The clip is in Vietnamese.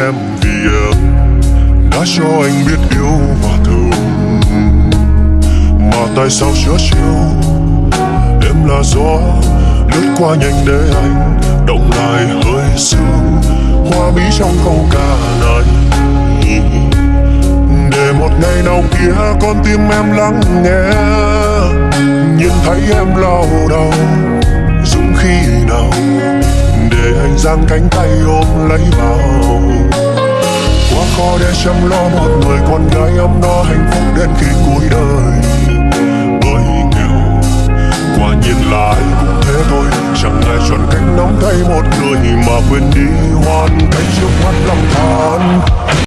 em vì em. Đã cho anh biết yêu và thương. Mà tại sao chớ chiều? Đêm là gió, lướt qua nhanh để anh động lại hơi sương. Hoa bí trong câu ca này. Để một ngày nào kia con tim em lắng nghe. Nhìn thấy em lao đầu dũng khi nào? Để anh giang cánh tay ôm lấy vào để chăm lo một người, con gái ấm no hạnh phúc đến khi cuối đời. Bởi nghèo, quả nhiên là ai cũng thế thôi. Chẳng ai chọn cách nắm tay một người mà quên đi hoàn